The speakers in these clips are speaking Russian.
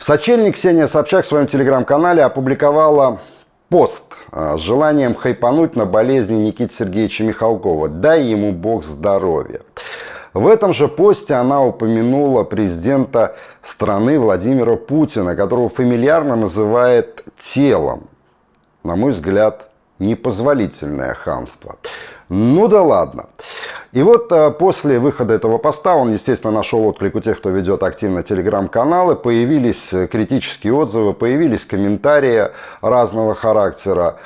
В сочельник Ксения Собчак в своем телеграм-канале опубликовала пост а, с желанием хайпануть на болезни Никиты Сергеевича Михалкова. Дай ему бог здоровья. В этом же посте она упомянула президента страны Владимира Путина, которого фамильярно называет телом. На мой взгляд, непозволительное хамство. Ну да ладно. И вот а, после выхода этого поста, он, естественно, нашел отклик у тех, кто ведет активно телеграм-каналы, появились э, критические отзывы, появились комментарии разного характера.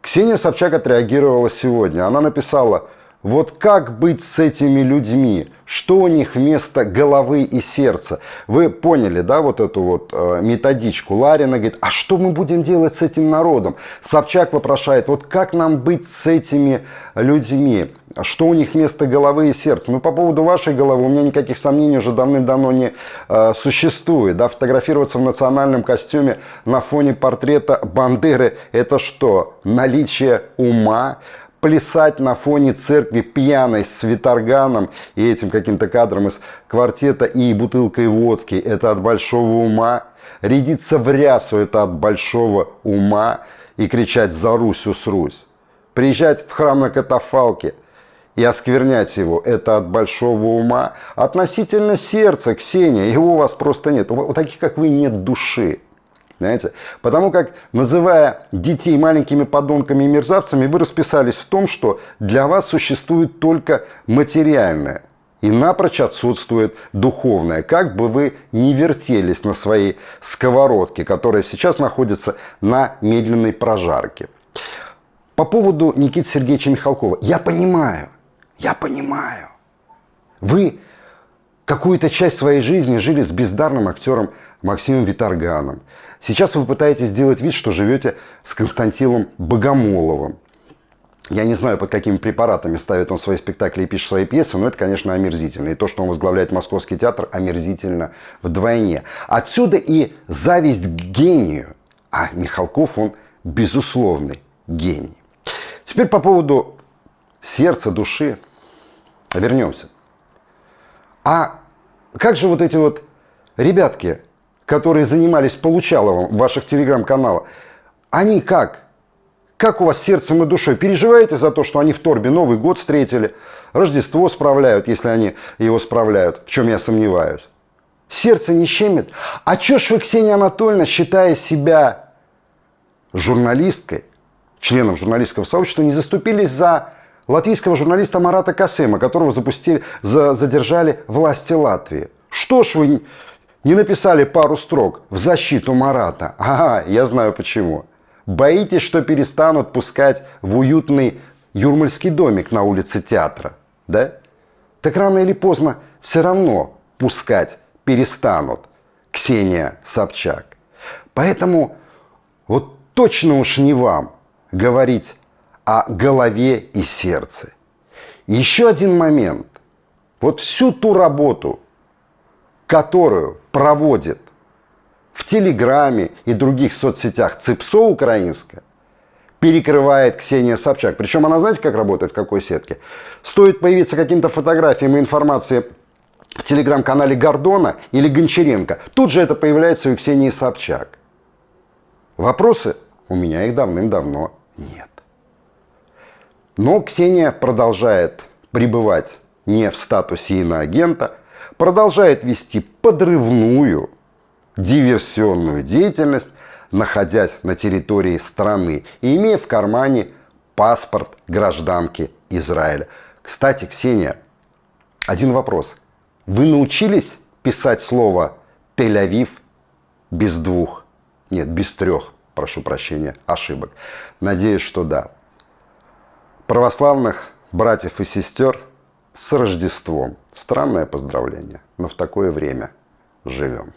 Ксения Собчак отреагировала сегодня. Она написала, вот как быть с этими людьми? Что у них вместо головы и сердца? Вы поняли, да, вот эту вот э, методичку? Ларина говорит, а что мы будем делать с этим народом? Собчак вопрошает, вот как нам быть с этими людьми? Что у них вместо головы и сердца? Ну, по поводу вашей головы у меня никаких сомнений уже давным-давно не э, существует. Да? Фотографироваться в национальном костюме на фоне портрета Бандеры – это что? Наличие ума? Плясать на фоне церкви пьяной с виторганом и этим каким-то кадром из квартета и бутылкой водки. Это от большого ума. Рядиться в рясу – это от большого ума. И кричать «За Русь, Русь». Приезжать в храм на катафалке и осквернять его – это от большого ума. Относительно сердца, Ксения, его у вас просто нет. У таких, как вы, нет души. Понимаете? Потому как, называя детей маленькими подонками и мерзавцами, вы расписались в том, что для вас существует только материальное. И напрочь отсутствует духовное. Как бы вы ни вертелись на своей сковородке, которая сейчас находится на медленной прожарке. По поводу Никиты Сергеевича Михалкова. Я понимаю, я понимаю. Вы какую-то часть своей жизни жили с бездарным актером Максимом Виторганом. Сейчас вы пытаетесь сделать вид, что живете с Константином Богомоловым. Я не знаю, под какими препаратами ставит он свои спектакли и пишет свои пьесы, но это, конечно, омерзительно. И то, что он возглавляет Московский театр, омерзительно вдвойне. Отсюда и зависть к гению. А Михалков, он безусловный гений. Теперь по поводу сердца, души. Вернемся. А как же вот эти вот ребятки, которые занимались Получаловым ваших телеграм-каналах, они как? Как у вас сердцем и душой? Переживаете за то, что они в Торбе Новый год встретили, Рождество справляют, если они его справляют, в чем я сомневаюсь? Сердце не щемит? А чё ж вы, Ксения Анатольевна, считая себя журналисткой, членом журналистского сообщества, не заступились за латвийского журналиста Марата Касема, которого запустили, за, задержали власти Латвии? Что ж вы не написали пару строк в защиту Марата? Ага, я знаю почему. Боитесь, что перестанут пускать в уютный юрмальский домик на улице театра, да? Так рано или поздно все равно пускать перестанут. Ксения Собчак. Поэтому вот точно уж не вам говорить о голове и сердце. Еще один момент. Вот всю ту работу, которую проводит в Телеграме и других соцсетях ЦИПСО украинская, перекрывает Ксения Собчак. Причем она, знаете, как работает, в какой сетке? Стоит появиться каким-то фотографиям и информации в телеграм-канале Гордона или Гончаренко, тут же это появляется у Ксении Собчак. Вопросы? У меня их давным-давно нет. Но Ксения продолжает пребывать не в статусе иноагента, продолжает вести подрывную диверсионную деятельность, находясь на территории страны и имея в кармане паспорт гражданки Израиля. Кстати, Ксения, один вопрос. Вы научились писать слово Тель-Авив без двух, нет, без трех, прошу прощения, ошибок? Надеюсь, что да. Православных братьев и сестер с Рождеством. Странное поздравление, но в такое время живем.